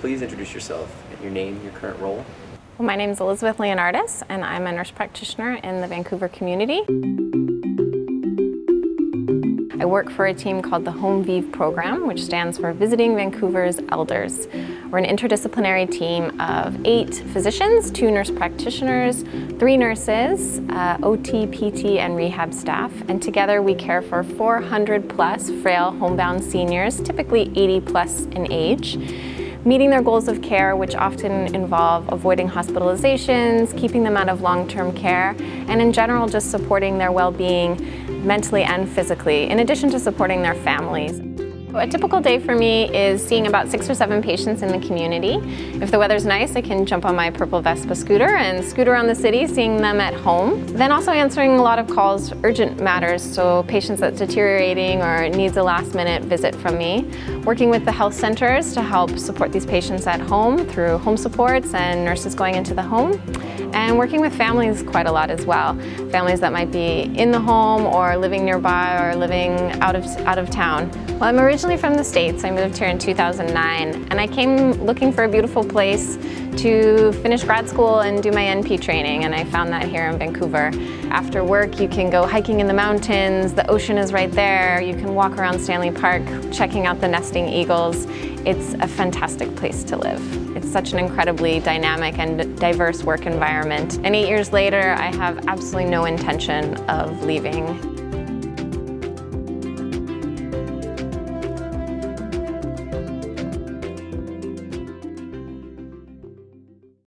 please introduce yourself, your name, your current role. Well, my name is Elizabeth Leonardis, and I'm a nurse practitioner in the Vancouver community. I work for a team called the Home Vive program, which stands for Visiting Vancouver's Elders. We're an interdisciplinary team of eight physicians, two nurse practitioners, three nurses, uh, OT, PT, and rehab staff, and together we care for 400 plus frail homebound seniors, typically 80 plus in age meeting their goals of care, which often involve avoiding hospitalizations, keeping them out of long-term care, and in general just supporting their well-being mentally and physically, in addition to supporting their families. A typical day for me is seeing about six or seven patients in the community. If the weather's nice, I can jump on my purple Vespa scooter and scoot around the city, seeing them at home. Then also answering a lot of calls, urgent matters, so patients that's deteriorating or needs a last minute visit from me. Working with the health centers to help support these patients at home through home supports and nurses going into the home. And working with families quite a lot as well. Families that might be in the home or living nearby or living out of, out of town. Well, I'm originally from the States. I moved here in 2009 and I came looking for a beautiful place to finish grad school and do my NP training and I found that here in Vancouver. After work you can go hiking in the mountains, the ocean is right there, you can walk around Stanley Park checking out the nesting eagles. It's a fantastic place to live. It's such an incredibly dynamic and diverse work environment. And eight years later I have absolutely no intention of leaving.